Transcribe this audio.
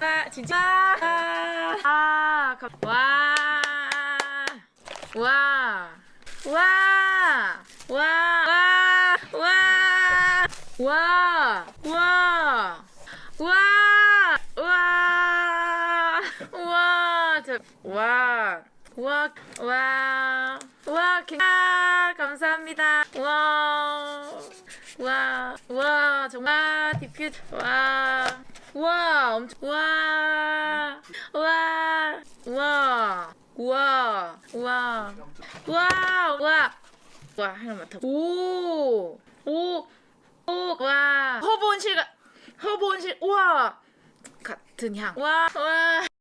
아, 진짜. 아, 아, 감- 와. 와. 와. 와. 와. 와. 와. 와. 와. 와. 와. 저, 와. 와. 와. 와. 개- 아, 감사합니다. 와. 와. 와. 정말 디퓨. 와. 와. 엄청 와 와 와. 우와. 우와. 우와. 우와. 우와. 하나만 더오오오. 와. 허브 온실가 허브 온실 우와. 같은 향 와. 와.